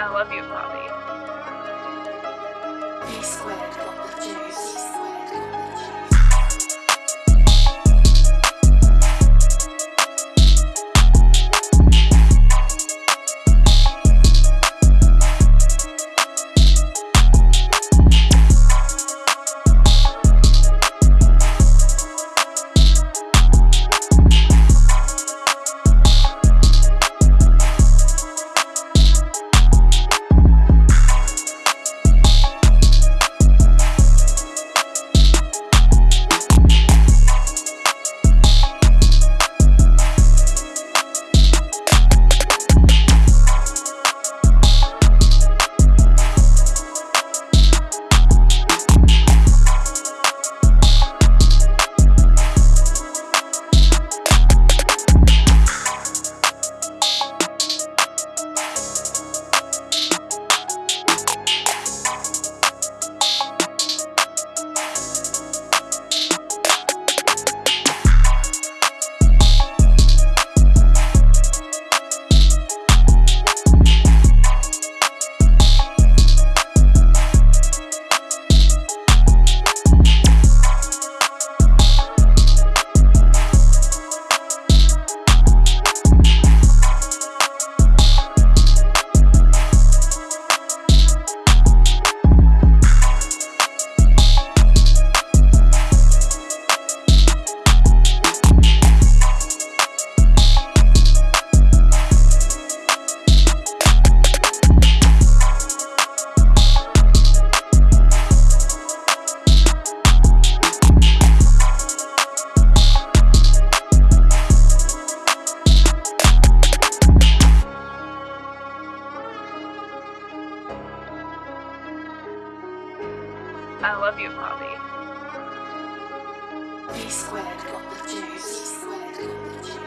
I love you, Poppy. B squared I love you, Poppy. B squared got the juice.